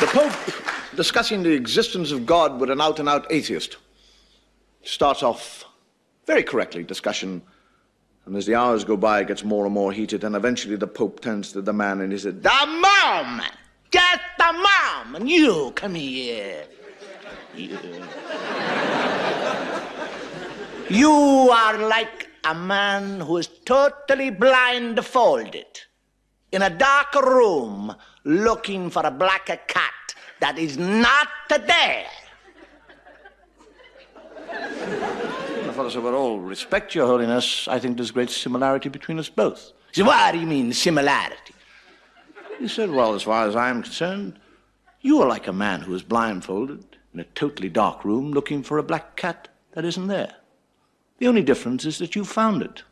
The Pope, discussing the existence of God with an out and out atheist, starts off very correctly discussion, and as the hours go by, it gets more and more heated, and eventually the Pope turns to the man and he said, The mom! Just the mom! And you, come here. You. you are like a man who is totally blindfolded in a dark room looking for a black cat that is not there. the Father said, with all respect, Your Holiness, I think there's great similarity between us both. He said, what do you mean, similarity? He said, well, as far as I am concerned, you are like a man who is blindfolded in a totally dark room looking for a black cat that isn't there. The only difference is that you found it.